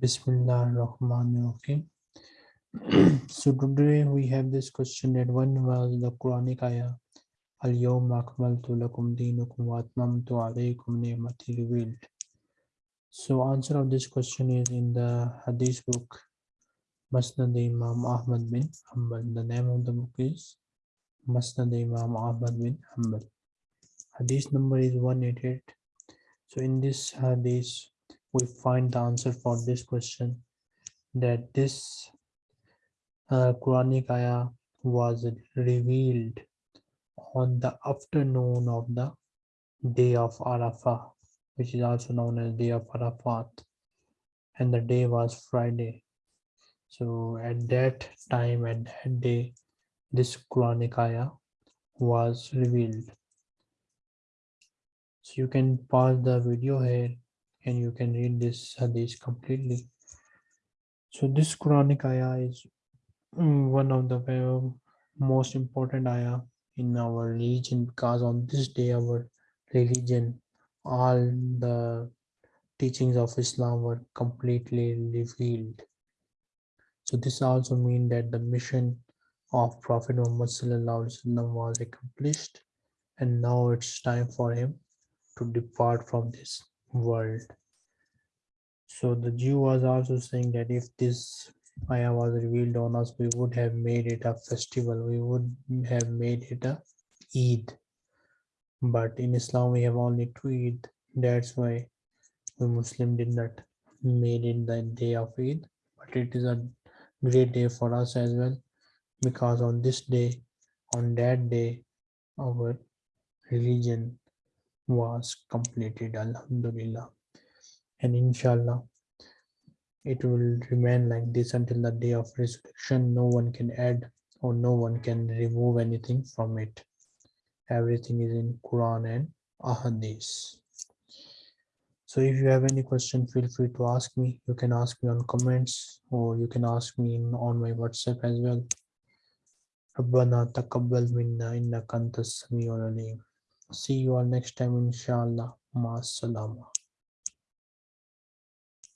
Bismillah ar-Rahman ar-Rahim. so today we have this question that when was the Quranic ayah Al-Yawma akmaltu lakum deenukum wa atmamtu alaykum ni'mati revealed. So answer of this question is in the Hadith book Musnad Imam Ahmad bin Hanbal. The name of the book is Musnad Imam Ahmad bin Hanbal. Hadith number is 188. So in this hadith we find the answer for this question that this uh, Quranic ayah was revealed on the afternoon of the day of Arafah, which is also known as day of Arafat, and the day was Friday. So at that time, at that day, this Quranic ayah was revealed. So you can pause the video here and you can read this hadith completely. So this Quranic ayah is mm, one of the most important ayah in our religion because on this day our religion all the teachings of Islam were completely revealed. So this also means that the mission of Prophet Muhammad was accomplished and now it's time for him to depart from this world. So the Jew was also saying that if this ayah was revealed on us, we would have made it a festival. We would have made it a Eid. But in Islam, we have only two Eid. That's why the Muslim did not made it the day of Eid. But it is a great day for us as well. Because on this day, on that day, our religion was completed alhamdulillah and inshallah it will remain like this until the day of resurrection no one can add or no one can remove anything from it everything is in quran and ahadith so if you have any question feel free to ask me you can ask me on comments or you can ask me in, on my whatsapp as well ربنا تقبل منا إنك أنت السميع العليم See you all next time, inshallah. Ma salama.